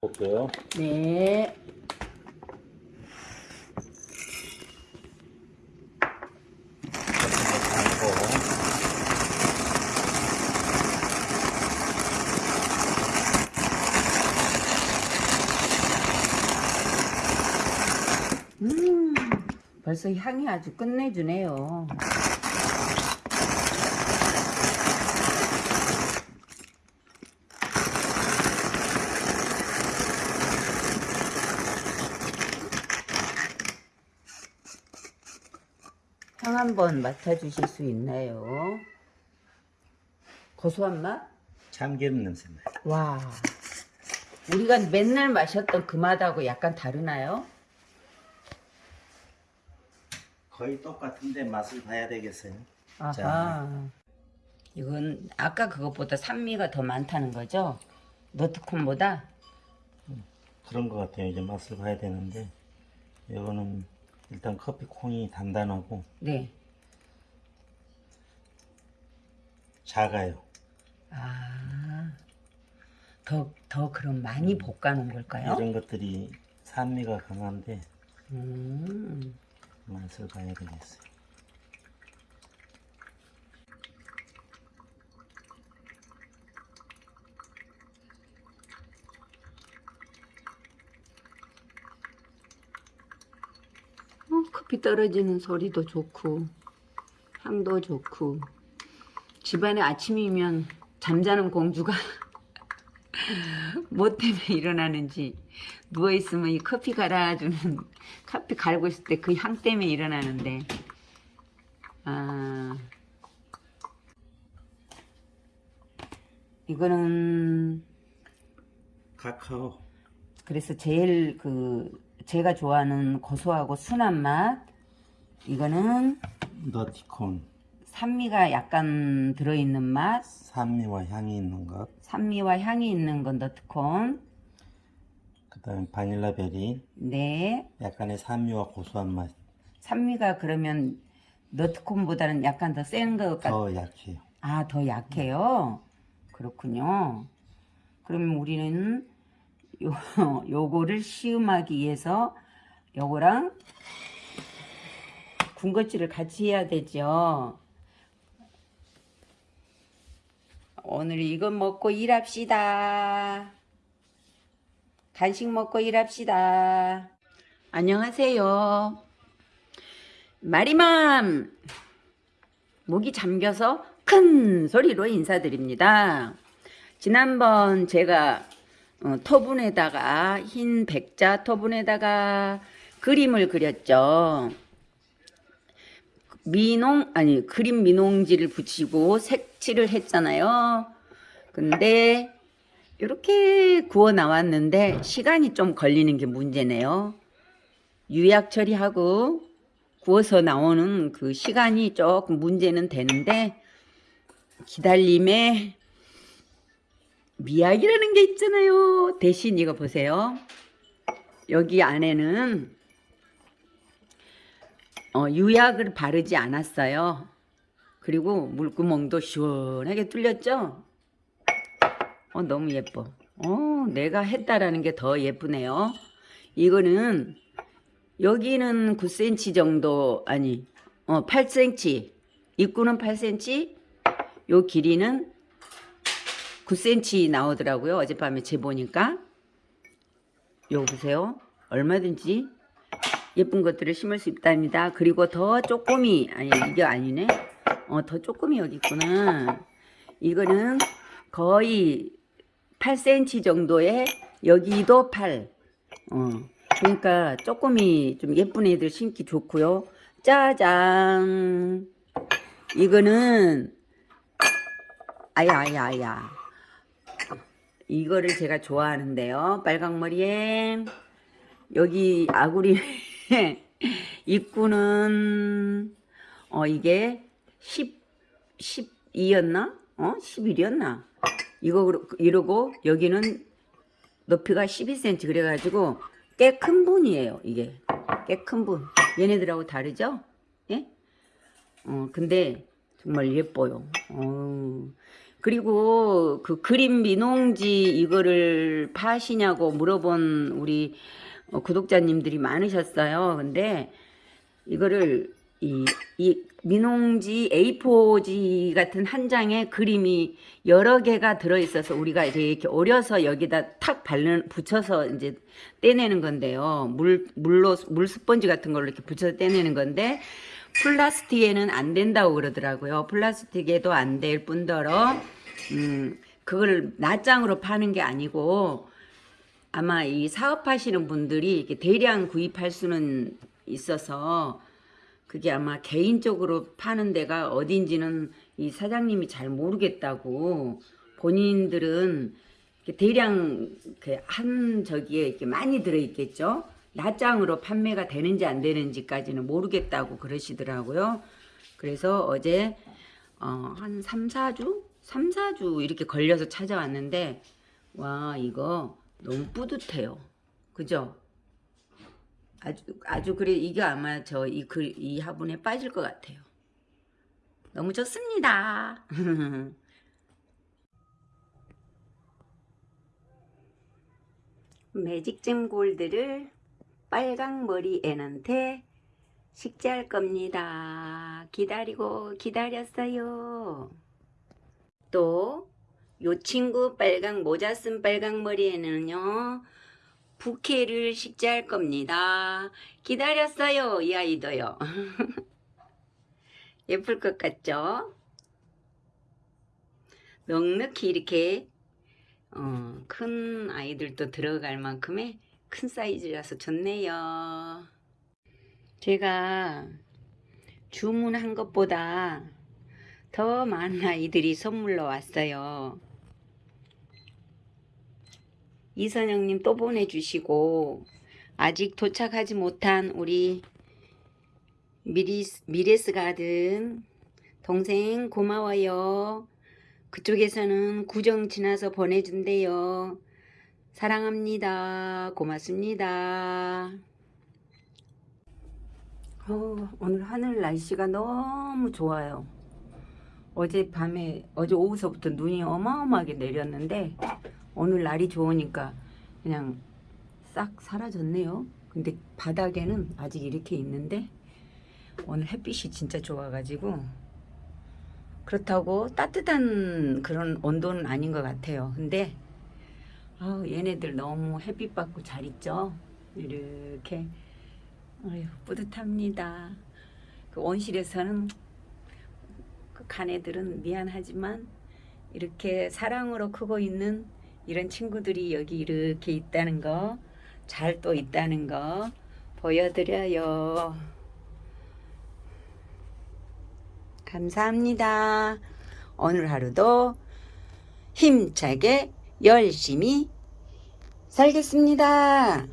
볼게요. 네. 음, 벌써 향이 아주 끝내주네요. 향 한번 맡아주실 수 있나요? 고소한 맛? 참기름 냄새 나요. 와, 우리가 맨날 마셨던 그 맛하고 약간 다르나요? 거의 똑같은데 맛을 봐야 되겠어요. 아하. 자. 이건 아까 그것보다 산미가 더 많다는 거죠? 너트콘보다? 그런 것 같아요. 이제 맛을 봐야 되는데 이거는 일단 커피 콩이 단단하고 네. 작아요. 아, 더, 더 그럼 많이 볶아 놓은 걸까요? 이런 것들이 산미가 강한데 음, 맛을 봐야 되겠어요. 어, 커피 떨어지는 소리도 좋고, 향도 좋고, 집안에 아침이면 잠자는 공주가 뭐 때문에 일어나는지 누워있으면 이 커피 갈아주는 커피 갈고 있을 때 그 향 때문에 일어나는데 아 이거는 카카오. 그래서 제일 그 제가 좋아하는 고소하고 순한 맛 이거는 너티콘 산미가 약간 들어있는 맛 산미와 향이 있는 것. 산미와 향이 있는 건 너트콘 그 다음에 바닐라 베리 네 약간의 산미와 고소한 맛. 산미가 그러면 너트콘보다는 약간 더 센 것 같... 더 약해요. 아, 더 약해요? 그렇군요. 그러면 우리는 요, 요거를 시음하기 위해서 요거랑 군것질을 같이 해야 되죠. 오늘 이거 먹고 일합시다. 간식 먹고 일합시다. 안녕하세요. 마리맘! 목이 잠겨서 큰 소리로 인사드립니다. 지난번 제가 어, 토분에다가 흰 백자 토분에다가 그림을 그렸죠. 미농 아니 그림 미농지를 붙이고 색칠을 했잖아요. 근데 이렇게 구워 나왔는데 시간이 좀 걸리는 게 문제네요. 유약 처리하고 구워서 나오는 그 시간이 조금 문제는 되는데 기다림에 미약이라는 게 있잖아요. 대신 이거 보세요. 여기 안에는 어, 유약을 바르지 않았어요. 그리고 물구멍도 시원하게 뚫렸죠? 어, 너무 예뻐. 어, 내가 했다라는 게 더 예쁘네요. 이거는 여기는 9cm 정도 아니 어 8cm 입구는 8cm 요 길이는 9cm 나오더라고요 어젯밤에 재보니까 요 보세요 얼마든지 예쁜 것들을 심을 수 있답니다 그리고 더 쪼꼬미 아니 이게 아니네 어 더 쪼꼬미 여기 있구나 이거는 거의 8cm 정도의 여기도 8 어. 그러니까 조금이 좀 예쁜 애들 심기 좋고요. 짜잔. 이거는 아야 아야 아야. 이거를 제가 좋아하는데요. 빨강머리에 여기 아구리 입구는 어 이게 10 12였나? 어? 11이었나? 이거 이러고 여기는 높이가 12cm 그래 가지고 꽤 큰 분이에요 이게 꽤 큰 분 얘네들하고 다르죠 예? 어 근데 정말 예뻐요 어, 그리고 그 그림 민홍지 이거를 파시냐고 물어본 우리 어, 구독자님들이 많으셨어요. 근데 이거를 이, 이 민홍지 A4지 같은 한 장에 그림이 여러 개가 들어있어서 우리가 이렇게 오려서 여기다 탁 바르는 붙여서 이제 떼내는 건데요. 물 물로 물 스펀지 같은 걸로 이렇게 붙여서 떼내는 건데 플라스틱에는 안 된다고 그러더라고요. 플라스틱에도 안 될 뿐더러 음 그걸 낱장으로 파는 게 아니고 아마 이 사업하시는 분들이 이렇게 대량 구입할 수는 있어서 그게 아마 개인적으로 파는 데가 어딘지는 이 사장님이 잘 모르겠다고 본인들은 대량 한 저기에 이렇게 많이 들어있겠죠. 낱장으로 판매가 되는지 안 되는지까지는 모르겠다고 그러시더라고요. 그래서 어제 어, 한 3, 4주? 3, 4주 이렇게 걸려서 찾아왔는데 와 이거 너무 뿌듯해요. 그죠? 아주 아주 그래 이게 아마 저 이 글 이 화분에 빠질 것 같아요. 너무 좋습니다. 매직잼 골드를 빨강 머리 애한테 식재할 겁니다. 기다리고 기다렸어요. 또 요 친구 빨강 모자 쓴 빨강 머리에는요. 부케를 식재할 겁니다. 기다렸어요. 이 아이도요. 예쁠 것 같죠? 넉넉히 이렇게 어, 큰 아이들도 들어갈 만큼의 큰 사이즈라서 좋네요. 제가 주문한 것보다 더 많은 아이들이 선물로 왔어요. 이선영님 또 보내주시고 아직 도착하지 못한 우리 미리스, 미레스 가든 동생 고마워요. 그쪽에서는 구정 지나서 보내준대요. 사랑합니다. 고맙습니다. 어, 오늘 하늘 날씨가 너무 좋아요. 어제 밤에 어제 오후서부터 눈이 어마어마하게 내렸는데 오늘 날이 좋으니까 그냥 싹 사라졌네요. 근데 바닥에는 아직 이렇게 있는데 오늘 햇빛이 진짜 좋아가지고 그렇다고 따뜻한 그런 온도는 아닌 것 같아요. 근데 아 얘네들 너무 햇빛 받고 잘 있죠. 이렇게 아유 뿌듯합니다. 그 온실에서는 그 간애들은 미안하지만 이렇게 사랑으로 크고 있는 이런 친구들이 여기 이렇게 있다는 거, 잘 또 있다는 거 보여드려요. 감사합니다. 오늘 하루도 힘차게 열심히 살겠습니다.